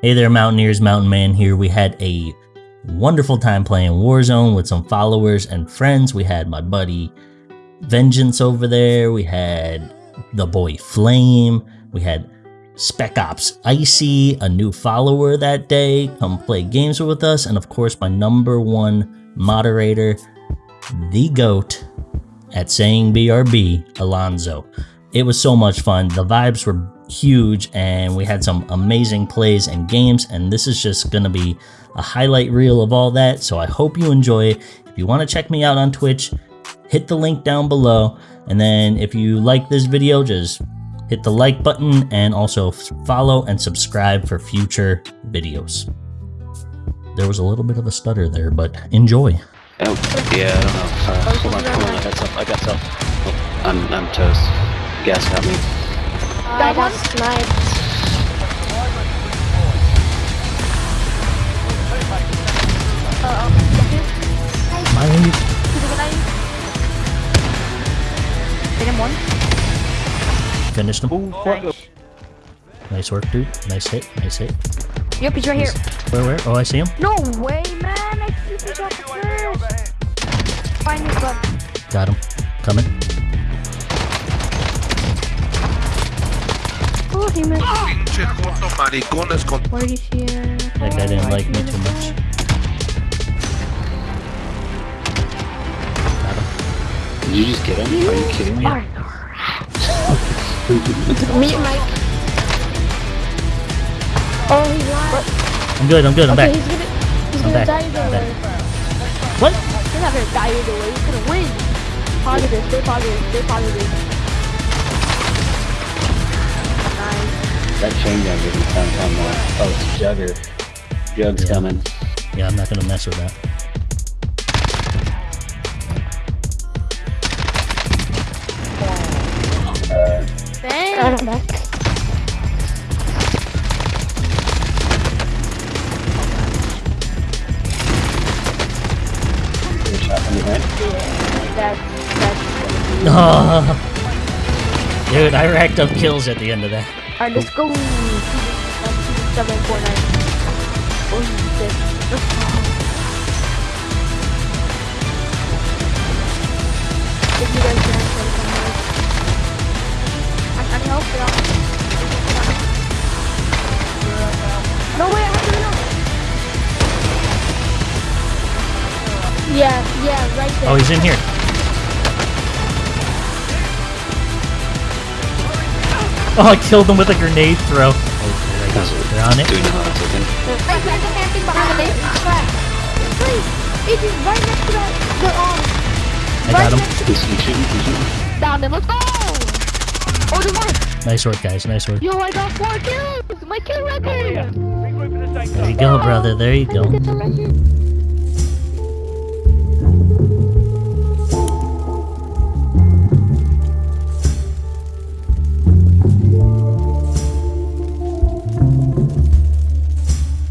Hey there, Mountaineers, Mountain Man here. We had a wonderful time playing Warzone with some followers and friends. We had my buddy Vengeance over there. We had the boy Flame. We had Spec Ops Icy, a new follower that day, come play games with us. And of course, my number one moderator, the GOAT at saying BRB, Alonzo. It was so much fun. The vibes were huge and we had some amazing plays and games and this is just going to be a highlight reel of all that so i hope you enjoy if you want to check me out on twitch hit the link down below and then if you like this video just hit the like button and also follow and subscribe for future videos. There was a little bit of a stutter there but enjoy. Oh yeah i don't know. Uh, hold on hold on i got some i got some. Oh, i'm i'm toast. Gas got me I got sniped. Behind Hit him one. Finished him. Ooh, nice. Nice work, dude. Nice hit. Nice hit. Yep, he's right here. Where, where? Oh, I see him. No way, man! I see the shot first. Find me, bud. Got him. Coming. He missed. Pinche joto maricones con Where did you see it? That guy didn't like me too much. Did you just get him? Are you kidding me? Yeah. Me and Mike. Oh, he's lying. I'm good. I'm good. I'm okay, back. he's gonna, he's I'm gonna back. die I'm either way. What? He's not gonna die either way. He's gonna win. Positive. Stay positive. Stay positive. That chain gun didn't come from uh, oh it's Jugger. Jug's Yeah. coming. Yeah, I'm not gonna mess with that. Dang. I don't know. Good shot from behind. That, that's. Dude, I racked up kills at the end of that. Alright, let's go. Seven four nine. Oh, shit. Let's go. If you guys can play some. I I need help, y'all. No way, I have to know. Yeah, yeah, right there. Oh, he's in here. Oh, I killed them with a grenade throw. Oh, go. They're on it. Do you know how it's looking? Hey, there's a camping behind the base. Please, it is right next to that. The. I got him. next to He's, he's shooting, he's shooting. Down then, let's go! Oh, there's! Nice work, guys. Nice work. Yo, I got four kills! My kill record! There you go, brother. There you go. get the record.